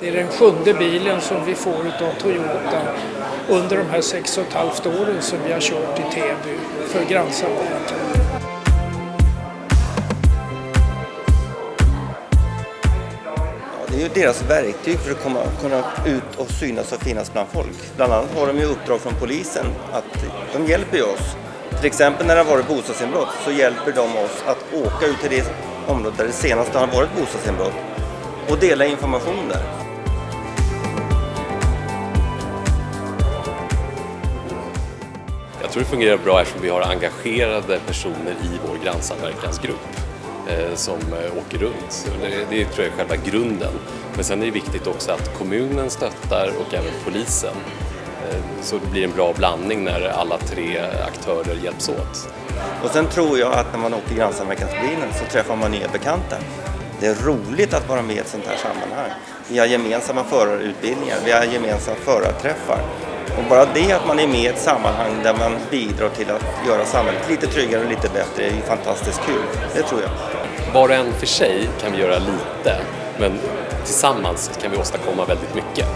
Det är den sjunde bilen som vi får av Toyota under de här sex och ett halvt åren som vi har kört i Täby för grannsamverkan. Det är ju deras verktyg för att komma, kunna ut och synas och finnas bland folk. Bland annat har de ju uppdrag från polisen att de hjälper oss. Till exempel när det har varit bostadsinbrott så hjälper de oss att åka ut till det område där det senaste har varit bostadsinbrott och dela information där. Jag tror det fungerar bra eftersom vi har engagerade personer i vår grannsamverkansgrupp eh, som eh, åker runt. Det, det tror jag är själva grunden. Men sen är det viktigt också att kommunen stöttar och även polisen. Eh, så det blir en bra blandning när alla tre aktörer hjälps åt. Och sen tror jag att när man åker grannsamverkansbilen så träffar man nya bekanta. Det är roligt att vara med i ett sånt här sammanhang. Vi har gemensamma förarutbildningar, vi har gemensamma förarträffar. Och bara det att man är med i ett sammanhang där man bidrar till att göra samhället lite tryggare och lite bättre är ju fantastiskt kul. Det tror jag. Var och en för sig kan vi göra lite, men tillsammans kan vi åstadkomma väldigt mycket.